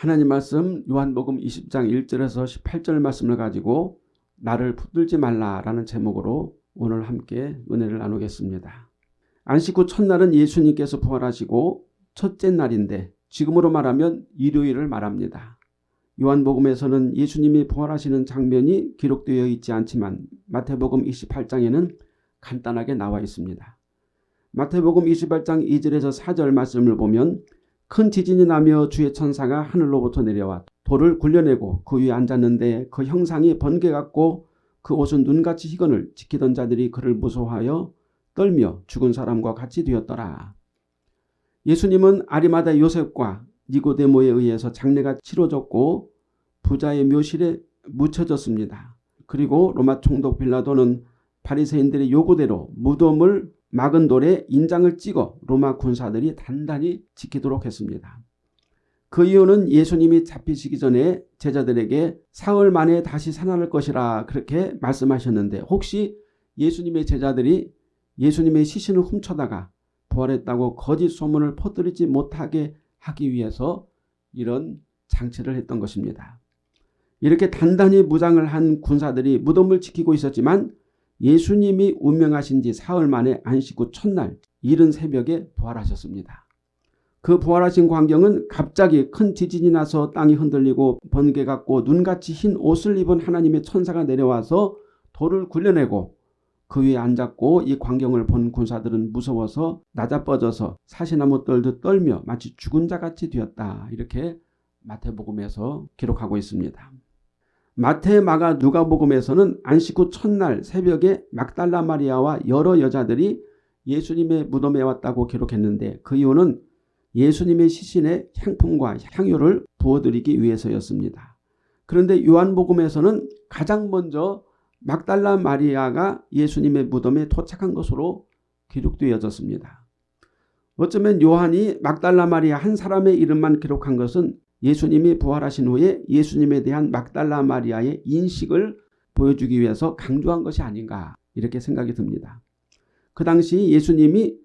하나님 말씀 요한복음 20장 1절에서 18절 말씀을 가지고 나를 붙들지 말라라는 제목으로 오늘 함께 은혜를 나누겠습니다. 안식 후 첫날은 예수님께서 부활하시고 첫째 날인데 지금으로 말하면 일요일을 말합니다. 요한복음에서는 예수님이 부활하시는 장면이 기록되어 있지 않지만 마태복음 28장에는 간단하게 나와 있습니다. 마태복음 28장 2절에서 4절 말씀을 보면 큰 지진이 나며 주의 천사가 하늘로부터 내려와 돌을 굴려내고 그 위에 앉았는데 그 형상이 번개 같고 그 옷은 눈같이 희건을 지키던 자들이 그를 무서워하여 떨며 죽은 사람과 같이 되었더라. 예수님은 아리마다 요셉과 니고데모에 의해서 장례가 치러졌고 부자의 묘실에 묻혀졌습니다. 그리고 로마 총독 빌라도는 바리새인들의 요구대로 무덤을 막은 돌에 인장을 찍어 로마 군사들이 단단히 지키도록 했습니다. 그 이유는 예수님이 잡히시기 전에 제자들에게 사흘 만에 다시 살아날 것이라 그렇게 말씀하셨는데 혹시 예수님의 제자들이 예수님의 시신을 훔쳐다가 부활했다고 거짓 소문을 퍼뜨리지 못하게 하기 위해서 이런 장치를 했던 것입니다. 이렇게 단단히 무장을 한 군사들이 무덤을 지키고 있었지만 예수님이 운명하신 지 사흘 만에 안식 후 첫날 이른 새벽에 부활하셨습니다. 그 부활하신 광경은 갑자기 큰 지진이 나서 땅이 흔들리고 번개 같고 눈같이 흰 옷을 입은 하나님의 천사가 내려와서 돌을 굴려내고 그 위에 앉았고 이 광경을 본 군사들은 무서워서 낮아뻗어서 사시나무 떨듯 떨며 마치 죽은 자같이 되었다. 이렇게 마태복음에서 기록하고 있습니다. 마태, 마가, 누가복음에서는 안식 후 첫날 새벽에 막달라 마리아와 여러 여자들이 예수님의 무덤에 왔다고 기록했는데 그 이유는 예수님의 시신에 향품과 향유를 부어드리기 위해서였습니다. 그런데 요한복음에서는 가장 먼저 막달라 마리아가 예수님의 무덤에 도착한 것으로 기록되어졌습니다. 어쩌면 요한이 막달라 마리아 한 사람의 이름만 기록한 것은 예수님이 부활하신 후에 예수님에 대한 막달라 마리아의 인식을 보여주기 위해서 강조한 것이 아닌가 이렇게 생각이 듭니다. 그 당시 예수님이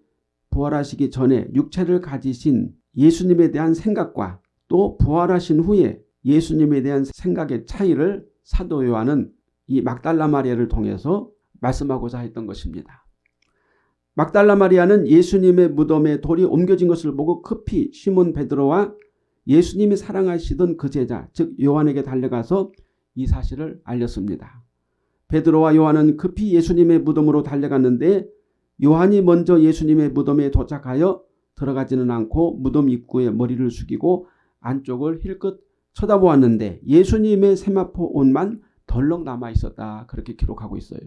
부활하시기 전에 육체를 가지신 예수님에 대한 생각과 또 부활하신 후에 예수님에 대한 생각의 차이를 사도 요한은 이 막달라 마리아를 통해서 말씀하고자 했던 것입니다. 막달라 마리아는 예수님의 무덤에 돌이 옮겨진 것을 보고 급히 시몬 베드로와 예수님이 사랑하시던 그 제자 즉 요한에게 달려가서 이 사실을 알렸습니다. 베드로와 요한은 급히 예수님의 무덤으로 달려갔는데 요한이 먼저 예수님의 무덤에 도착하여 들어가지는 않고 무덤 입구에 머리를 숙이고 안쪽을 힐끗 쳐다보았는데 예수님의 세마포 옷만 덜렁 남아 있었다. 그렇게 기록하고 있어요.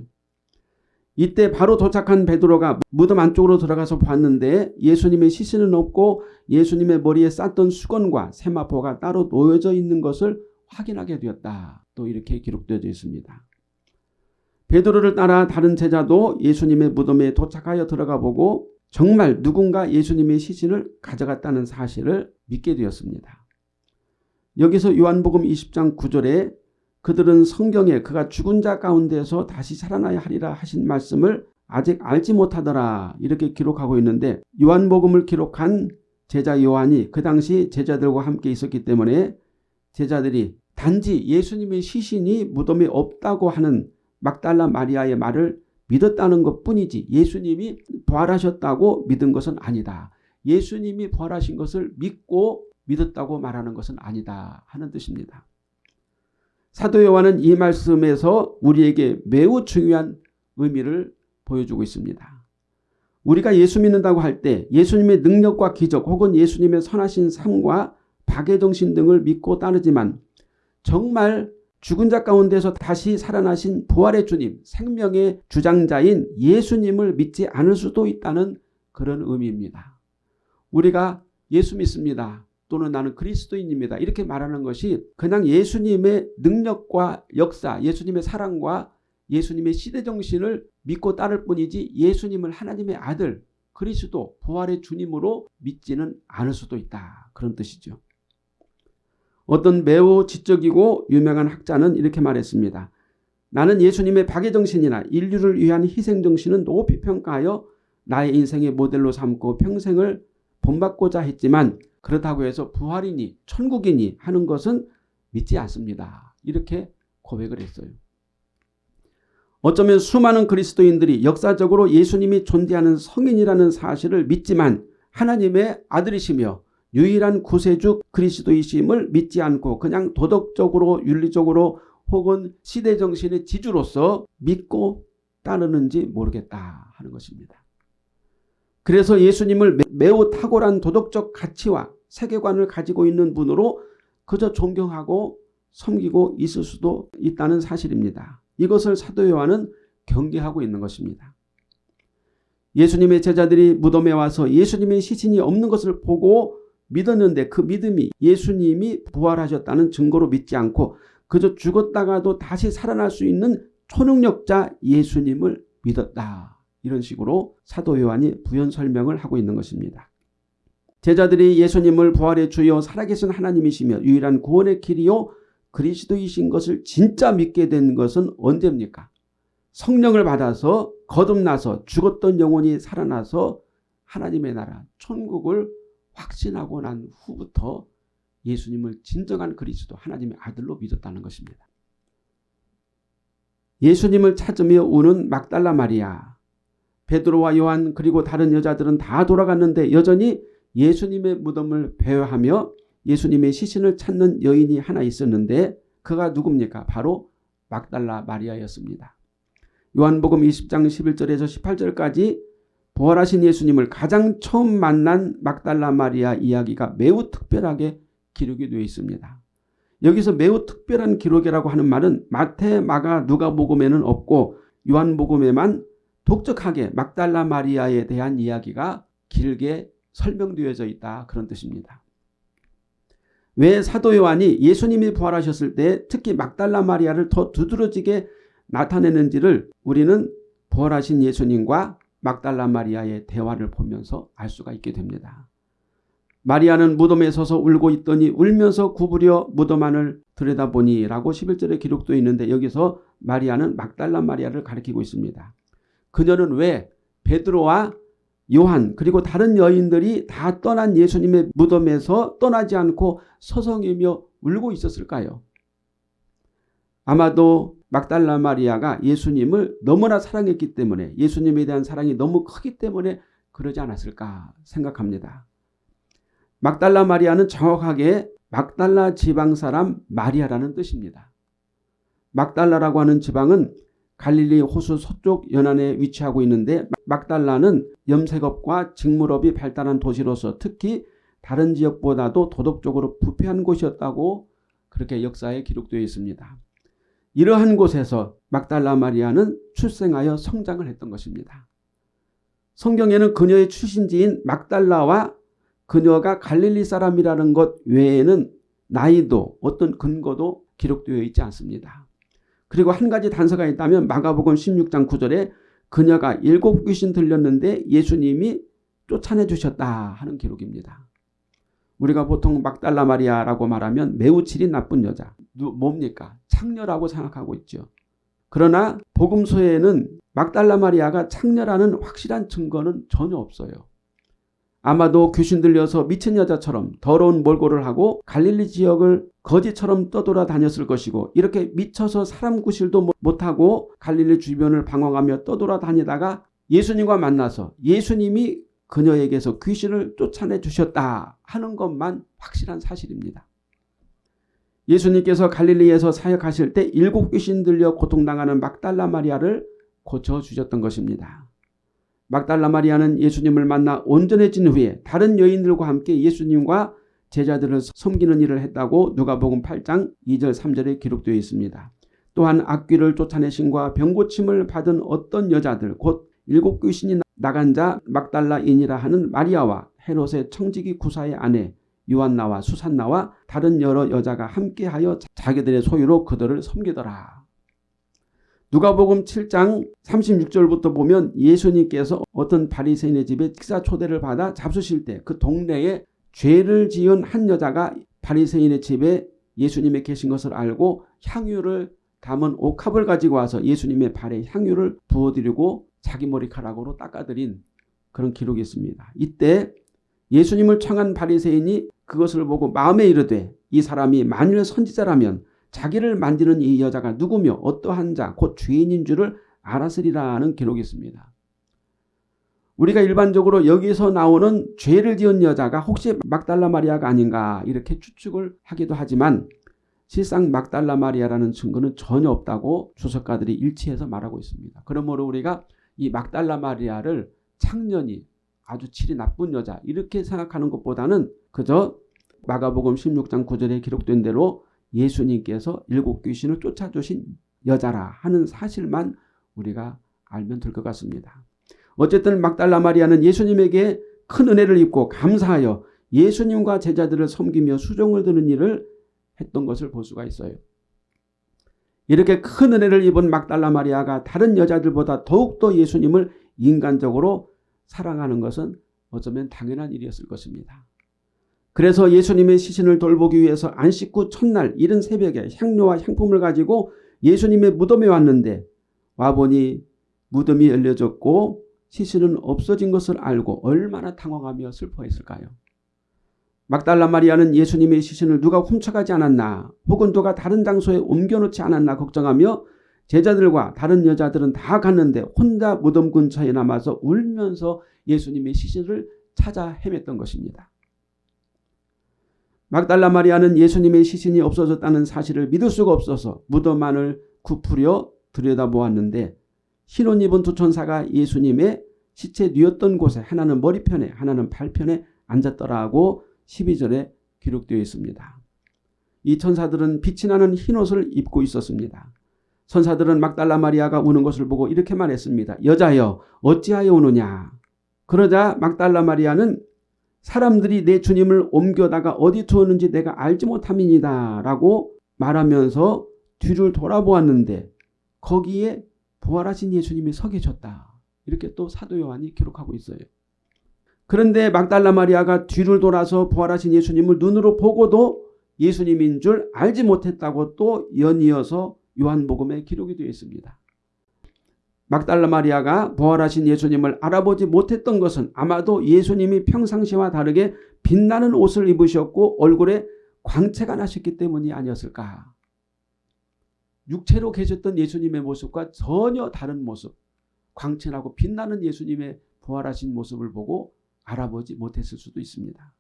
이때 바로 도착한 베드로가 무덤 안쪽으로 들어가서 봤는데 예수님의 시신은 없고 예수님의 머리에 쌌던 수건과 세마포가 따로 놓여져 있는 것을 확인하게 되었다. 또 이렇게 기록되어 있습니다. 베드로를 따라 다른 제자도 예수님의 무덤에 도착하여 들어가 보고 정말 누군가 예수님의 시신을 가져갔다는 사실을 믿게 되었습니다. 여기서 요한복음 20장 9절에 그들은 성경에 그가 죽은 자 가운데서 다시 살아나야 하리라 하신 말씀을 아직 알지 못하더라 이렇게 기록하고 있는데 요한복음을 기록한 제자 요한이 그 당시 제자들과 함께 있었기 때문에 제자들이 단지 예수님의 시신이 무덤에 없다고 하는 막달라 마리아의 말을 믿었다는 것뿐이지 예수님이 부활하셨다고 믿은 것은 아니다. 예수님이 부활하신 것을 믿고 믿었다고 말하는 것은 아니다 하는 뜻입니다. 사도 요한은 이 말씀에서 우리에게 매우 중요한 의미를 보여주고 있습니다. 우리가 예수 믿는다고 할 때 예수님의 능력과 기적 혹은 예수님의 선하신 삶과 박애정신 등을 믿고 따르지만 정말 죽은 자 가운데서 다시 살아나신 부활의 주님, 생명의 주장자인 예수님을 믿지 않을 수도 있다는 그런 의미입니다. 우리가 예수 믿습니다. 또는 나는 그리스도인입니다. 이렇게 말하는 것이 그냥 예수님의 능력과 역사, 예수님의 사랑과 예수님의 시대정신을 믿고 따를 뿐이지 예수님을 하나님의 아들, 그리스도, 부활의 주님으로 믿지는 않을 수도 있다. 그런 뜻이죠. 어떤 매우 지적이고 유명한 학자는 이렇게 말했습니다. 나는 예수님의 박애정신이나 인류를 위한 희생정신은 높이 평가하여 나의 인생의 모델로 삼고 평생을 본받고자 했지만 그렇다고 해서 부활이니 천국이니 하는 것은 믿지 않습니다. 이렇게 고백을 했어요. 어쩌면 수많은 그리스도인들이 역사적으로 예수님이 존재하는 성인이라는 사실을 믿지만 하나님의 아들이시며 유일한 구세주 그리스도이심을 믿지 않고 그냥 도덕적으로 윤리적으로 혹은 시대정신의 지주로서 믿고 따르는지 모르겠다 하는 것입니다. 그래서 예수님을 매우 탁월한 도덕적 가치와 세계관을 가지고 있는 분으로 그저 존경하고 섬기고 있을 수도 있다는 사실입니다. 이것을 사도 요한은 경계하고 있는 것입니다. 예수님의 제자들이 무덤에 와서 예수님의 시신이 없는 것을 보고 믿었는데 그 믿음이 예수님이 부활하셨다는 증거로 믿지 않고 그저 죽었다가도 다시 살아날 수 있는 초능력자 예수님을 믿었다. 이런 식으로 사도 요한이 부연 설명을 하고 있는 것입니다. 제자들이 예수님을 부활의 주여 살아계신 하나님이시며 유일한 구원의 길이요 그리스도이신 것을 진짜 믿게 된 것은 언제입니까? 성령을 받아서 거듭나서 죽었던 영혼이 살아나서 하나님의 나라 천국을 확신하고 난 후부터 예수님을 진정한 그리스도 하나님의 아들로 믿었다는 것입니다. 예수님을 찾으며 우는 막달라 마리아 베드로와 요한 그리고 다른 여자들은 다 돌아갔는데 여전히 예수님의 무덤을 배회하며 예수님의 시신을 찾는 여인이 하나 있었는데 그가 누굽니까? 바로 막달라 마리아였습니다. 요한복음 20장 11절에서 18절까지 부활하신 예수님을 가장 처음 만난 막달라 마리아 이야기가 매우 특별하게 기록이 되어 있습니다. 여기서 매우 특별한 기록이라고 하는 말은 마태, 마가, 누가복음에는 없고 요한복음에만 독특하게 막달라 마리아에 대한 이야기가 길게 설명되어져 있다 그런 뜻입니다. 왜 사도 요한이 예수님이 부활하셨을 때 특히 막달라 마리아를 더 두드러지게 나타내는지를 우리는 부활하신 예수님과 막달라 마리아의 대화를 보면서 알 수가 있게 됩니다. 마리아는 무덤에 서서 울고 있더니 울면서 구부려 무덤 안을 들여다보니 라고 11절에 기록되어 있는데 여기서 마리아는 막달라 마리아를 가리키고 있습니다. 그녀는 왜 베드로와 요한 그리고 다른 여인들이 다 떠난 예수님의 무덤에서 떠나지 않고 서성이며 울고 있었을까요? 아마도 막달라 마리아가 예수님을 너무나 사랑했기 때문에 예수님에 대한 사랑이 너무 크기 때문에 그러지 않았을까 생각합니다. 막달라 마리아는 정확하게 막달라 지방 사람 마리아라는 뜻입니다. 막달라라고 하는 지방은 갈릴리 호수 서쪽 연안에 위치하고 있는데 막달라는 염색업과 직물업이 발달한 도시로서 특히 다른 지역보다도 도덕적으로 부패한 곳이었다고 그렇게 역사에 기록되어 있습니다. 이러한 곳에서 막달라 마리아는 출생하여 성장을 했던 것입니다. 성경에는 그녀의 출신지인 막달라와 그녀가 갈릴리 사람이라는 것 외에는 나이도 어떤 근거도 기록되어 있지 않습니다. 그리고 한 가지 단서가 있다면 마가복음 16장 9절에 그녀가 일곱 귀신 들렸는데 예수님이 쫓아내 주셨다 하는 기록입니다. 우리가 보통 막달라 마리아라고 말하면 매우 질이 나쁜 여자. 뭡니까? 창녀라고 생각하고 있죠. 그러나 복음서에는 막달라 마리아가 창녀라는 확실한 증거는 전혀 없어요. 아마도 귀신 들려서 미친 여자처럼 더러운 몰골을 하고 갈릴리 지역을 거지처럼 떠돌아 다녔을 것이고 이렇게 미쳐서 사람 구실도 못하고 갈릴리 주변을 방황하며 떠돌아 다니다가 예수님과 만나서 예수님이 그녀에게서 귀신을 쫓아내 주셨다 하는 것만 확실한 사실입니다. 예수님께서 갈릴리에서 사역하실 때 일곱 귀신 들려 고통당하는 막달라 마리아를 고쳐주셨던 것입니다. 막달라 마리아는 예수님을 만나 온전해진 후에 다른 여인들과 함께 예수님과 제자들을 섬기는 일을 했다고 누가복음 8장 2절 3절에 기록되어 있습니다. 또한 악귀를 쫓아내신과 병고침을 받은 어떤 여자들 곧 일곱 귀신이 나간 자 막달라인이라 하는 마리아와 헤롯의 청지기 구사의 아내 요한나와 수산나와 다른 여러 여자가 함께하여 자기들의 소유로 그들을 섬기더라. 누가복음 7장 36절부터 보면 예수님께서 어떤 바리새인의 집에 식사 초대를 받아 잡수실 때 그 동네에 죄를 지은 한 여자가 바리새인의 집에 예수님이 계신 것을 알고 향유를 담은 옥합을 가지고 와서 예수님의 발에 향유를 부어드리고 자기 머리카락으로 닦아드린 그런 기록이 있습니다. 이때 예수님을 청한 바리새인이 그것을 보고 마음에 이르되 이 사람이 만일 선지자라면 자기를 만지는 이 여자가 누구며 어떠한 자 곧 죄인인 줄을 알았으리라는 기록이 있습니다. 우리가 일반적으로 여기서 나오는 죄를 지은 여자가 혹시 막달라 마리아가 아닌가 이렇게 추측을 하기도 하지만 실상 막달라 마리아라는 증거는 전혀 없다고 주석가들이 일치해서 말하고 있습니다. 그러므로 우리가 이 막달라 마리아를 창년이 아주 질이 나쁜 여자 이렇게 생각하는 것보다는 그저 마가복음 16장 9절에 기록된 대로 예수님께서 일곱 귀신을 쫓아주신 여자라 하는 사실만 우리가 알면 될 것 같습니다. 어쨌든 막달라 마리아는 예수님에게 큰 은혜를 입고 감사하여 예수님과 제자들을 섬기며 수종을 드는 일을 했던 것을 볼 수가 있어요. 이렇게 큰 은혜를 입은 막달라 마리아가 다른 여자들보다 더욱더 예수님을 인간적으로 사랑하는 것은 어쩌면 당연한 일이었을 것입니다. 그래서 예수님의 시신을 돌보기 위해서 안식 후 첫날 이른 새벽에 향료와 향품을 가지고 예수님의 무덤에 왔는데 와보니 무덤이 열려졌고 시신은 없어진 것을 알고 얼마나 당황하며 슬퍼했을까요? 막달라 마리아는 예수님의 시신을 누가 훔쳐가지 않았나 혹은 누가 다른 장소에 옮겨놓지 않았나 걱정하며 제자들과 다른 여자들은 다 갔는데 혼자 무덤 근처에 남아서 울면서 예수님의 시신을 찾아 헤맸던 것입니다. 막달라 마리아는 예수님의 시신이 없어졌다는 사실을 믿을 수가 없어서 무덤 안을 굽으려 들여다보았는데 흰옷 입은 두 천사가 예수님의 시체 뉘었던 곳에 하나는 머리편에 하나는 발편에 앉았더라고 12절에 기록되어 있습니다. 이 천사들은 빛이 나는 흰옷을 입고 있었습니다. 천사들은 막달라 마리아가 우는 것을 보고 이렇게 말했습니다. 여자여 어찌하여 우느냐. 그러자 막달라 마리아는 사람들이 내 주님을 옮겨다가 어디 두었는지 내가 알지 못함이니다 라고 말하면서 뒤를 돌아보았는데 거기에 부활하신 예수님이 서 계셨다. 이렇게 또 사도 요한이 기록하고 있어요. 그런데 막달라 마리아가 뒤를 돌아서 부활하신 예수님을 눈으로 보고도 예수님인 줄 알지 못했다고 또 연이어서 요한복음에 기록이 되어 있습니다. 막달라 마리아가 부활하신 예수님을 알아보지 못했던 것은 아마도 예수님이 평상시와 다르게 빛나는 옷을 입으셨고 얼굴에 광채가 나셨기 때문이 아니었을까. 육체로 계셨던 예수님의 모습과 전혀 다른 모습, 광채나고 빛나는 예수님의 부활하신 모습을 보고 알아보지 못했을 수도 있습니다.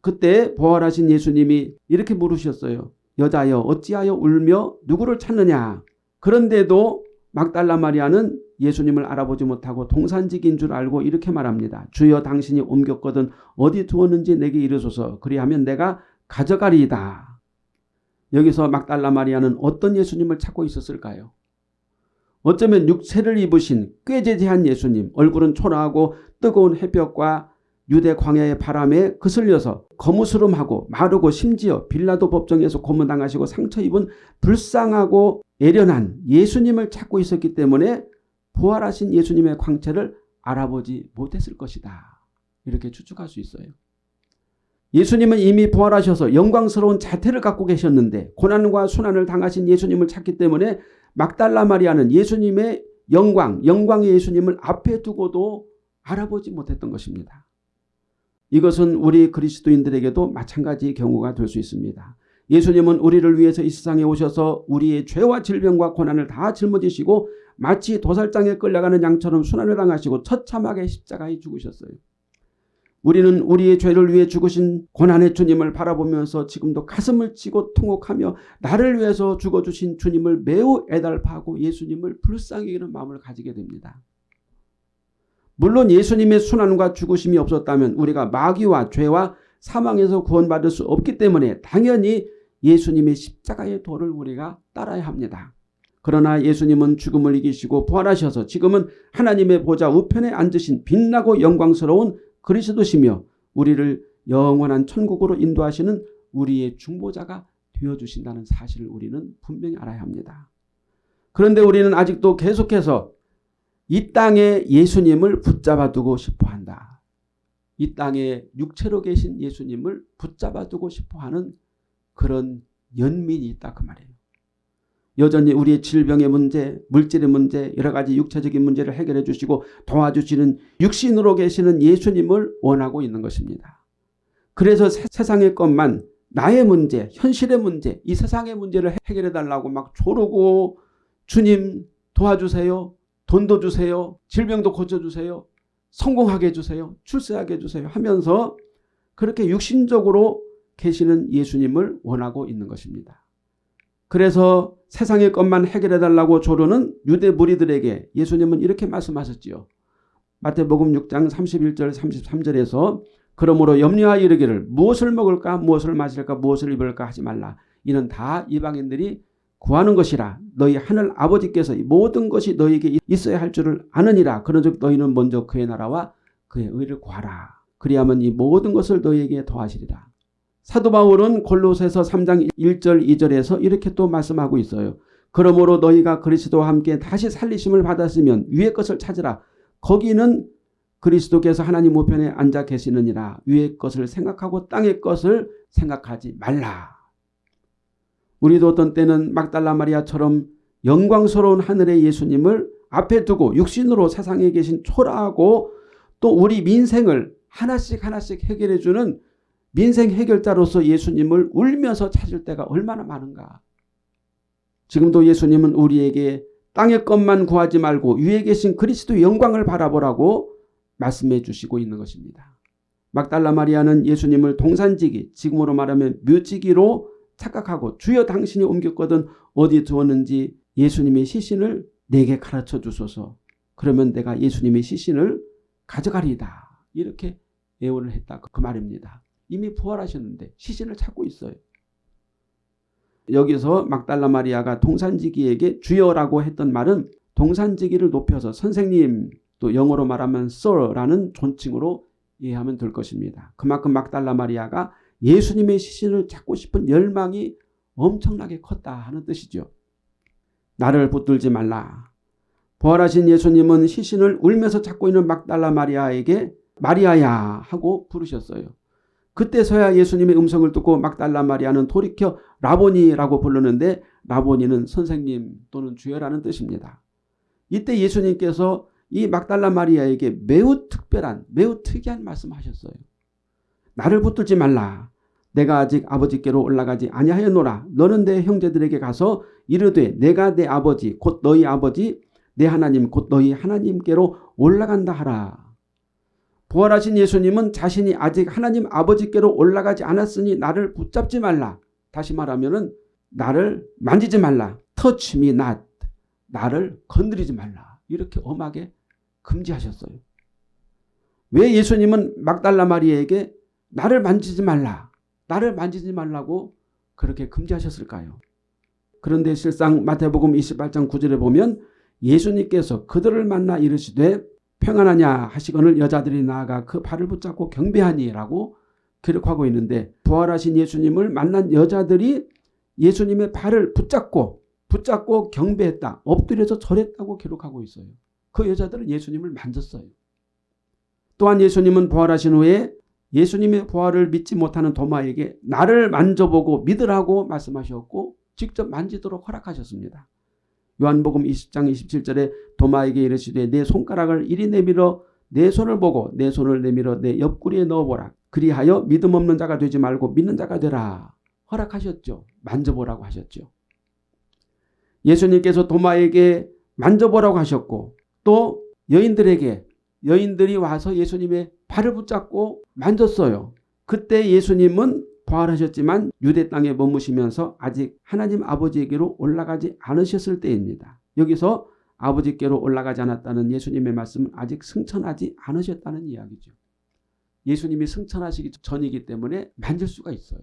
그때 부활하신 예수님이 이렇게 물으셨어요. 여자여 어찌하여 울며 누구를 찾느냐. 그런데도 막달라 마리아는 예수님을 알아보지 못하고 동산직인 줄 알고 이렇게 말합니다. 주여 당신이 옮겼거든 어디 두었는지 내게 이르소서 그리하면 내가 가져가리이다. 여기서 막달라 마리아는 어떤 예수님을 찾고 있었을까요? 어쩌면 육체를 입으신 꾀제제한 예수님 얼굴은 초라하고 뜨거운 햇볕과 유대 광야의 바람에 그슬려서 거무스름하고 마르고 심지어 빌라도 법정에서 고문당하시고 상처 입은 불쌍하고 애련한 예수님을 찾고 있었기 때문에 부활하신 예수님의 광채를 알아보지 못했을 것이다. 이렇게 추측할 수 있어요. 예수님은 이미 부활하셔서 영광스러운 자태를 갖고 계셨는데 고난과 순환을 당하신 예수님을 찾기 때문에 막달라 마리아는 예수님의 영광, 영광의 예수님을 앞에 두고도 알아보지 못했던 것입니다. 이것은 우리 그리스도인들에게도 마찬가지의 경우가 될 수 있습니다. 예수님은 우리를 위해서 이 세상에 오셔서 우리의 죄와 질병과 고난을 다 짊어지시고 마치 도살장에 끌려가는 양처럼 순환을 당하시고 처참하게 십자가에 죽으셨어요. 우리는 우리의 죄를 위해 죽으신 고난의 주님을 바라보면서 지금도 가슴을 치고 통곡하며 나를 위해서 죽어주신 주님을 매우 애달파하고 예수님을 불쌍히 여기는 마음을 가지게 됩니다. 물론 예수님의 순환과 죽으심이 없었다면 우리가 마귀와 죄와 사망에서 구원받을 수 없기 때문에 당연히 예수님의 십자가의 도를 우리가 따라야 합니다. 그러나 예수님은 죽음을 이기시고 부활하셔서 지금은 하나님의 보좌 우편에 앉으신 빛나고 영광스러운 그리스도시며 우리를 영원한 천국으로 인도하시는 우리의 중보자가 되어주신다는 사실을 우리는 분명히 알아야 합니다. 그런데 우리는 아직도 계속해서 이 땅에 예수님을 붙잡아 두고 싶어 한다. 이 땅에 육체로 계신 예수님을 붙잡아 두고 싶어 하는 그런 연민이 있다 그 말이에요. 여전히 우리의 질병의 문제, 물질의 문제, 여러 가지 육체적인 문제를 해결해 주시고 도와주시는 육신으로 계시는 예수님을 원하고 있는 것입니다. 그래서 세 상의 것만 나의 문제, 현실의 문제, 이 세상의 문제를 해결해 달라고 막 조르고 주님 도와주세요. 돈도 주세요. 질병도 고쳐주세요. 성공하게 해주세요. 출세하게 해주세요. 하면서 그렇게 육신적으로 계시는 예수님을 원하고 있는 것입니다. 그래서 세상의 것만 해결해 달라고 조르는 유대 무리들에게 예수님은 이렇게 말씀하셨지요. 마태복음 6장 31절 33절에서 그러므로 염려하여 이르기를 무엇을 먹을까 무엇을 마실까 무엇을 입을까 하지 말라. 이는 다 이방인들이 구하는 것이라 너희 하늘 아버지께서 모든 것이 너희에게 있어야 할 줄을 아느니라. 그런즉 너희는 먼저 그의 나라와 그의 의를 구하라. 그리하면 이 모든 것을 너희에게 더하시리라. 사도 바울은 골로새서 3장 1절 2절에서 이렇게 또 말씀하고 있어요. 그러므로 너희가 그리스도와 함께 다시 살리심을 받았으면 위의 것을 찾으라. 거기는 그리스도께서 하나님 우편에 앉아 계시느니라. 위의 것을 생각하고 땅의 것을 생각하지 말라. 우리도 어떤 때는 막달라 마리아처럼 영광스러운 하늘의 예수님을 앞에 두고 육신으로 세상에 계신 초라하고 또 우리 민생을 하나씩 하나씩 해결해 주는 민생 해결자로서 예수님을 울면서 찾을 때가 얼마나 많은가. 지금도 예수님은 우리에게 땅의 것만 구하지 말고 위에 계신 그리스도 영광을 바라보라고 말씀해 주시고 있는 것입니다. 막달라 마리아는 예수님을 동산지기, 지금으로 말하면 묘지기로 착각하고 주여 당신이 옮겼거든 어디 두었는지 예수님의 시신을 내게 가르쳐 주소서. 그러면 내가 예수님의 시신을 가져가리이다. 이렇게 예언을 했다. 그 말입니다. 이미 부활하셨는데 시신을 찾고 있어요. 여기서 막달라 마리아가 동산지기에게 주여라고 했던 말은 동산지기를 높여서 선생님 또 영어로 말하면 sir라는 존칭으로 이해하면 될 것입니다. 그만큼 막달라 마리아가 예수님의 시신을 찾고 싶은 열망이 엄청나게 컸다 하는 뜻이죠. 나를 붙들지 말라. 부활하신 예수님은 시신을 울면서 찾고 있는 막달라 마리아에게 마리아야 하고 부르셨어요. 그때서야 예수님의 음성을 듣고 막달라 마리아는 돌이켜 라보니라고 부르는데 라보니는 선생님 또는 주여라는 뜻입니다. 이때 예수님께서 이 막달라 마리아에게 매우 특별한 매우 특이한 말씀하셨어요. 나를 붙들지 말라. 내가 아직 아버지께로 올라가지 아니하였노라. 너는 내 형제들에게 가서 이르되 내가 내 아버지 곧 너희 아버지 내 하나님 곧 너희 하나님께로 올라간다 하라. 부활하신 예수님은 자신이 아직 하나님 아버지께로 올라가지 않았으니 나를 붙잡지 말라. 다시 말하면 나를 만지지 말라. touch me not. 나를 건드리지 말라. 이렇게 엄하게 금지하셨어요. 왜 예수님은 막달라 마리에게 나를 만지지 말라. 나를 만지지 말라고 그렇게 금지하셨을까요? 그런데 실상 마태복음 28장 9절에 보면 예수님께서 그들을 만나 이르시되 평안하냐 하시거늘 여자들이 나아가 그 발을 붙잡고 경배하니라고 기록하고 있는데 부활하신 예수님을 만난 여자들이 예수님의 발을 붙잡고 붙잡고 경배했다. 엎드려서 절했다고 기록하고 있어요. 그 여자들은 예수님을 만졌어요. 또한 예수님은 부활하신 후에 예수님의 부활을 믿지 못하는 도마에게 나를 만져보고 믿으라고 말씀하셨고 직접 만지도록 허락하셨습니다. 요한복음 20장 27절에 도마에게 이르시되 내 손가락을 이리 내밀어 내 손을 보고 내 손을 내밀어 내 옆구리에 넣어보라. 그리하여 믿음 없는 자가 되지 말고 믿는 자가 되라. 허락하셨죠. 만져보라고 하셨죠. 예수님께서 도마에게 만져보라고 하셨고 또 여인들에게 여인들이 와서 예수님의 발을 붙잡고 만졌어요. 그때 예수님은 부활하셨지만 유대 땅에 머무시면서 아직 하나님 아버지에게로 올라가지 않으셨을 때입니다. 여기서 아버지께로 올라가지 않았다는 예수님의 말씀은 아직 승천하지 않으셨다는 이야기죠. 예수님이 승천하시기 전이기 때문에 만질 수가 있어요.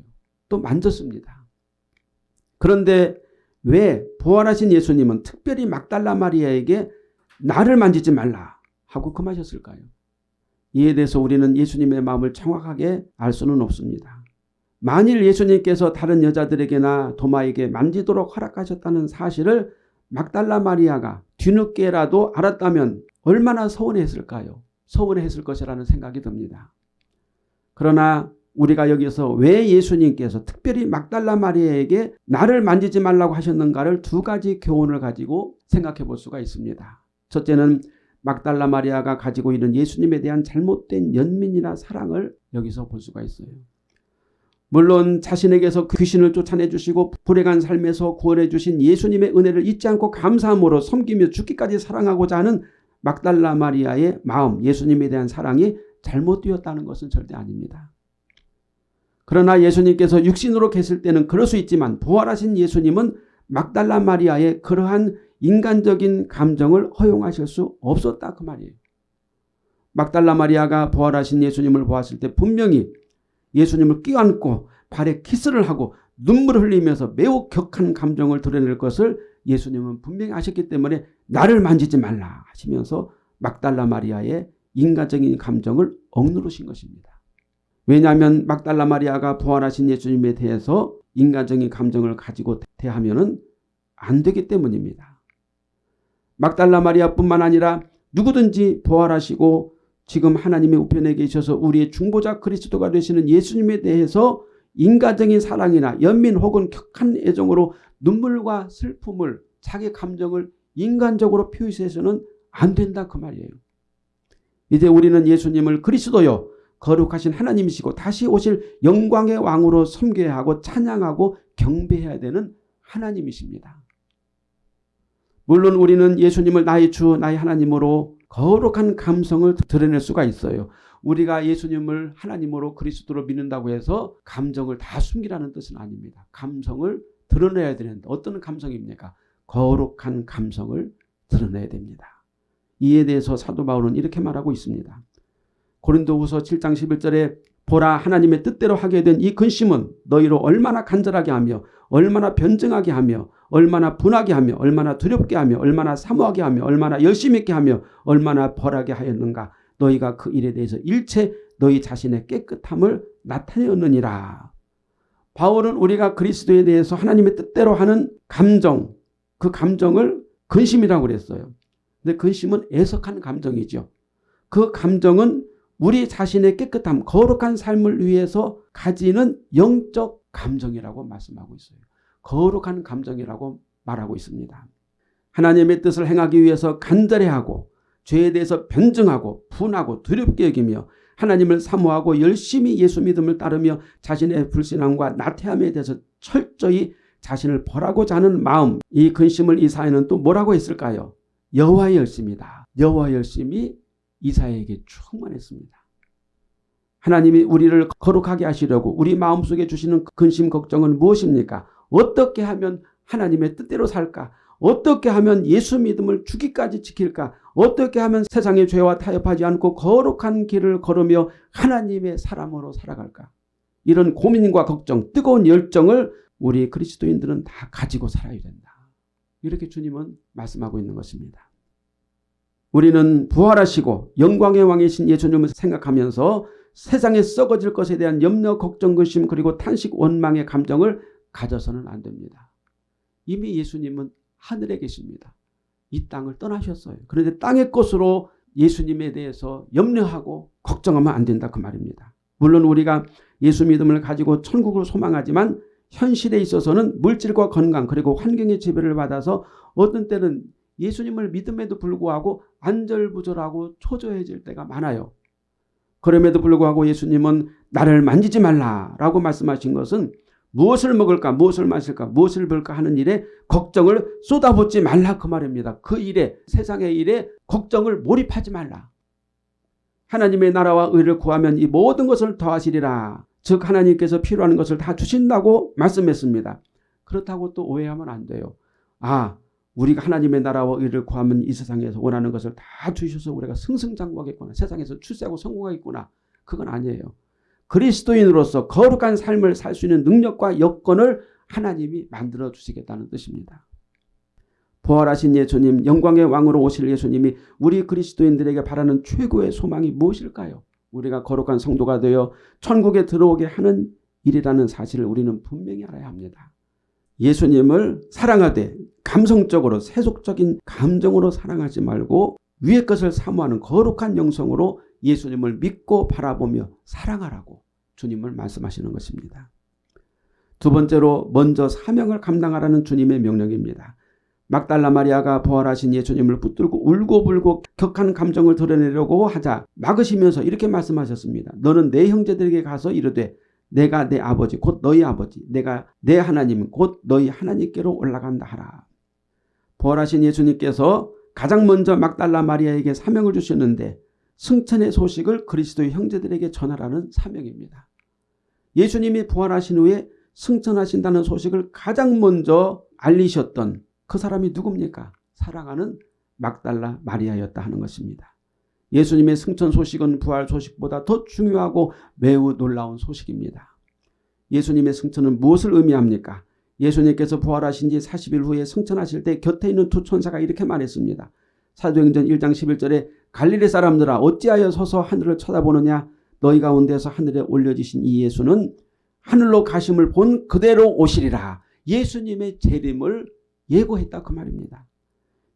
또 만졌습니다. 그런데 왜 부활하신 예수님은 특별히 막달라 마리아에게 나를 만지지 말라 하고 금하셨을까요? 이에 대해서 우리는 예수님의 마음을 정확하게 알 수는 없습니다. 만일 예수님께서 다른 여자들에게나 도마에게 만지도록 허락하셨다는 사실을 막달라 마리아가 뒤늦게라도 알았다면 얼마나 서운했을까요? 서운했을 것이라는 생각이 듭니다. 그러나 우리가 여기서 왜 예수님께서 특별히 막달라 마리아에게 나를 만지지 말라고 하셨는가를 두 가지 교훈을 가지고 생각해 볼 수가 있습니다. 첫째는 막달라 마리아가 가지고 있는 예수님에 대한 잘못된 연민이나 사랑을 여기서 볼 수가 있어요. 물론 자신에게서 귀신을 쫓아내 주시고 불행한 삶에서 구원해 주신 예수님의 은혜를 잊지 않고 감사함으로 섬기며 죽기까지 사랑하고자 하는 막달라 마리아의 마음, 예수님에 대한 사랑이 잘못되었다는 것은 절대 아닙니다. 그러나 예수님께서 육신으로 계실 때는 그럴 수 있지만 부활하신 예수님은 막달라 마리아의 그러한 인간적인 감정을 허용하실 수 없었다 그 말이에요. 막달라 마리아가 부활하신 예수님을 보았을 때 분명히 예수님을 끼안고 발에 키스를 하고 눈물을 흘리면서 매우 격한 감정을 드러낼 것을 예수님은 분명히 아셨기 때문에 나를 만지지 말라 하시면서 막달라 마리아의 인간적인 감정을 억누르신 것입니다. 왜냐하면 막달라 마리아가 부활하신 예수님에 대해서 인간적인 감정을 가지고 대하면 안 되기 때문입니다. 막달라 마리아뿐만 아니라 누구든지 부활하시고 지금 하나님의 우편에 계셔서 우리의 중보자 그리스도가 되시는 예수님에 대해서 인간적인 사랑이나 연민 혹은 격한 애정으로 눈물과 슬픔을 자기 감정을 인간적으로 표시해서는 안 된다 그 말이에요. 이제 우리는 예수님을 그리스도요 거룩하신 하나님이시고 다시 오실 영광의 왕으로 섬겨야 하고 찬양하고 경배해야 되는 하나님이십니다. 물론 우리는 예수님을 나의 주 나의 하나님으로 거룩한 감성을 드러낼 수가 있어요. 우리가 예수님을 하나님으로 그리스도로 믿는다고 해서 감정을 다 숨기라는 뜻은 아닙니다. 감성을 드러내야 되는데 어떤 감성입니까? 거룩한 감성을 드러내야 됩니다. 이에 대해서 사도 바울은 이렇게 말하고 있습니다. 고린도후서 7장 11절에 보라 하나님의 뜻대로 하게 된 이 근심은 너희로 얼마나 간절하게 하며 얼마나 변증하게 하며 얼마나 분하게 하며 얼마나 두렵게 하며 얼마나 사모하게 하며 얼마나 열심히 있게 하며 얼마나 벌하게 하였는가 너희가 그 일에 대해서 일체 너희 자신의 깨끗함을 나타내었느니라. 바울은 우리가 그리스도에 대해서 하나님의 뜻대로 하는 감정 그 감정을 근심이라고 그랬어요. 근데 근심은 애석한 감정이죠. 그 감정은 우리 자신의 깨끗함, 거룩한 삶을 위해서 가지는 영적 감정이라고 말씀하고 있어요. 거룩한 감정이라고 말하고 있습니다. 하나님의 뜻을 행하기 위해서 간절해하고 죄에 대해서 변증하고 분하고 두렵게 여기며 하나님을 사모하고 열심히 예수 믿음을 따르며 자신의 불신앙과 나태함에 대해서 철저히 자신을 벌하고자 하는 마음 이 근심을 이사야는 또 뭐라고 했을까요? 여호와의 열심이다. 여호와의 열심이 이사야에게 충만했습니다. 하나님이 우리를 거룩하게 하시려고 우리 마음속에 주시는 근심 걱정은 무엇입니까? 어떻게 하면 하나님의 뜻대로 살까? 어떻게 하면 예수 믿음을 주기까지 지킬까? 어떻게 하면 세상의 죄와 타협하지 않고 거룩한 길을 걸으며 하나님의 사람으로 살아갈까? 이런 고민과 걱정, 뜨거운 열정을 우리 그리스도인들은 다 가지고 살아야 된다. 이렇게 주님은 말씀하고 있는 것입니다. 우리는 부활하시고 영광의 왕이신 예수님을 생각하면서 세상에 썩어질 것에 대한 염려, 걱정, 근심 그리고 탄식, 원망의 감정을 가져서는 안 됩니다. 이미 예수님은 하늘에 계십니다. 이 땅을 떠나셨어요. 그런데 땅의 것으로 예수님에 대해서 염려하고 걱정하면 안 된다 그 말입니다. 물론 우리가 예수 믿음을 가지고 천국을 소망하지만 현실에 있어서는 물질과 건강 그리고 환경의 지배를 받아서 어떤 때는 예수님을 믿음에도 불구하고 안절부절하고 초조해질 때가 많아요. 그럼에도 불구하고 예수님은 나를 만지지 말라라고 말씀하신 것은 무엇을 먹을까 무엇을 마실까 무엇을 볼까 하는 일에 걱정을 쏟아붓지 말라 그 말입니다. 그 일에 세상의 일에 걱정을 몰입하지 말라. 하나님의 나라와 의를 구하면 이 모든 것을 더하시리라. 즉 하나님께서 필요한 것을 다 주신다고 말씀했습니다. 그렇다고 또 오해하면 안 돼요. 아 우리가 하나님의 나라와 의를 구하면 이 세상에서 원하는 것을 다 주셔서 우리가 승승장구하겠구나. 세상에서 출세하고 성공하겠구나. 그건 아니에요. 그리스도인으로서 거룩한 삶을 살 수 있는 능력과 여건을 하나님이 만들어 주시겠다는 뜻입니다. 부활하신 예수님, 영광의 왕으로 오실 예수님이 우리 그리스도인들에게 바라는 최고의 소망이 무엇일까요? 우리가 거룩한 성도가 되어 천국에 들어오게 하는 일이라는 사실을 우리는 분명히 알아야 합니다. 예수님을 사랑하되 감성적으로 세속적인 감정으로 사랑하지 말고 위의 것을 사모하는 거룩한 영성으로 예수님을 믿고 바라보며 사랑하라고 주님을 말씀하시는 것입니다. 두 번째로 먼저 사명을 감당하라는 주님의 명령입니다. 막달라 마리아가 부활하신 예수님을 붙들고 울고불고 격한 감정을 드러내려고 하자 막으시면서 이렇게 말씀하셨습니다. 너는 내 형제들에게 가서 이르되 내가 내 아버지 곧 너희 아버지 내가 내 하나님 곧 너희 하나님께로 올라간다 하라. 부활하신 예수님께서 가장 먼저 막달라 마리아에게 사명을 주셨는데 승천의 소식을 그리스도의 형제들에게 전하라는 사명입니다. 예수님이 부활하신 후에 승천하신다는 소식을 가장 먼저 알리셨던 그 사람이 누굽니까? 사랑하는 막달라 마리아였다 하는 것입니다. 예수님의 승천 소식은 부활 소식보다 더 중요하고 매우 놀라운 소식입니다. 예수님의 승천은 무엇을 의미합니까? 예수님께서 부활하신 지 40일 후에 승천하실 때 곁에 있는 두 천사가 이렇게 말했습니다. 사도행전 1장 11절에 갈릴리 사람들아 어찌하여 서서 하늘을 쳐다보느냐 너희 가운데서 하늘에 올려지신 이 예수는 하늘로 가심을 본 그대로 오시리라. 예수님의 재림을 예고했다 그 말입니다.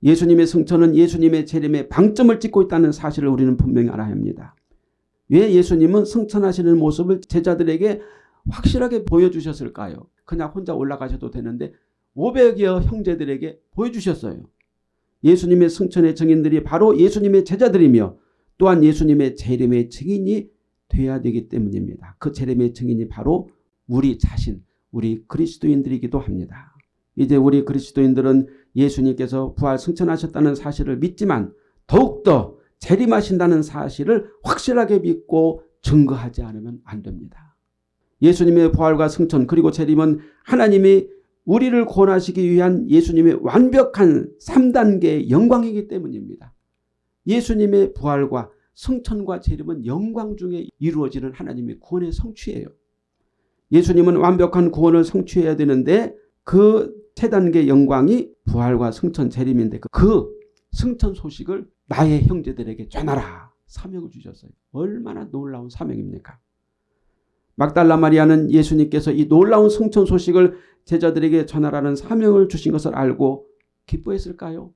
예수님의 승천은 예수님의 재림에 방점을 찍고 있다는 사실을 우리는 분명히 알아야 합니다. 왜 예수님은 승천하시는 모습을 제자들에게 확실하게 보여주셨을까요? 그냥 혼자 올라가셔도 되는데 500여 형제들에게 보여주셨어요. 예수님의 승천의 증인들이 바로 예수님의 제자들이며 또한 예수님의 재림의 증인이 돼야 되기 때문입니다. 그 재림의 증인이 바로 우리 자신, 우리 그리스도인들이기도 합니다. 이제 우리 그리스도인들은 예수님께서 부활 승천하셨다는 사실을 믿지만 더욱더 재림하신다는 사실을 확실하게 믿고 증거하지 않으면 안 됩니다. 예수님의 부활과 승천 그리고 재림은 하나님이 우리를 구원하시기 위한 예수님의 완벽한 3단계의 영광이기 때문입니다. 예수님의 부활과 승천과 재림은 영광 중에 이루어지는 하나님의 구원의 성취예요. 예수님은 완벽한 구원을 성취해야 되는데 그 세단계 영광이 부활과 승천 재림인데 그 승천 소식을 나의 형제들에게 전하라 사명을 주셨어요. 얼마나 놀라운 사명입니까? 막달라 마리아는 예수님께서 이 놀라운 승천 소식을 제자들에게 전하라는 사명을 주신 것을 알고 기뻐했을까요?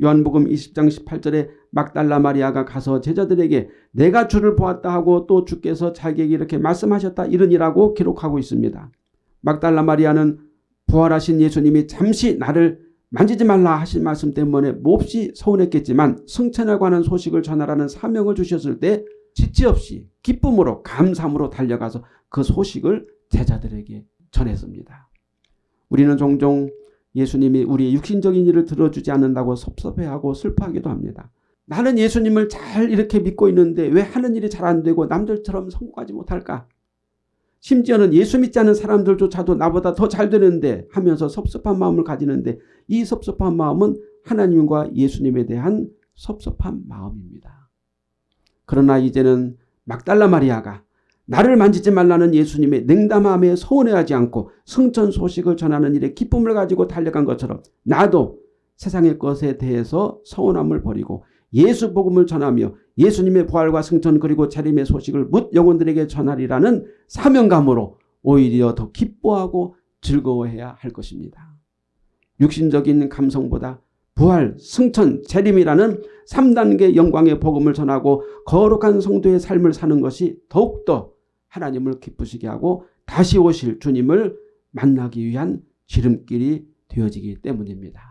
요한복음 20장 18절에 막달라 마리아가 가서 제자들에게 내가 주를 보았다 하고 또 주께서 자기에게 이렇게 말씀하셨다 이르니라고 기록하고 있습니다. 막달라 마리아는 부활하신 예수님이 잠시 나를 만지지 말라 하신 말씀 때문에 몹시 서운했겠지만 승천에 관한 소식을 전하라는 사명을 주셨을 때 지체 없이 기쁨으로 감사함으로 달려가서 그 소식을 제자들에게 전했습니다. 우리는 종종 예수님이 우리의 육신적인 일을 들어주지 않는다고 섭섭해하고 슬퍼하기도 합니다. 나는 예수님을 잘 이렇게 믿고 있는데 왜 하는 일이 잘 안 되고 남들처럼 성공하지 못할까? 심지어는 예수 믿지 않는 사람들조차도 나보다 더 잘 되는데 하면서 섭섭한 마음을 가지는데 이 섭섭한 마음은 하나님과 예수님에 대한 섭섭한 마음입니다. 그러나 이제는 막달라 마리아가 나를 만지지 말라는 예수님의 냉담함에 서운해하지 않고 승천 소식을 전하는 일에 기쁨을 가지고 달려간 것처럼 나도 세상의 것에 대해서 서운함을 버리고 예수 복음을 전하며 예수님의 부활과 승천 그리고 재림의 소식을 묻 영혼들에게 전하리라는 사명감으로 오히려 더 기뻐하고 즐거워해야 할 것입니다. 육신적인 감성보다 부활, 승천, 재림이라는 3단계 영광의 복음을 전하고 거룩한 성도의 삶을 사는 것이 더욱더 하나님을 기쁘시게 하고 다시 오실 주님을 만나기 위한 지름길이 되어지기 때문입니다.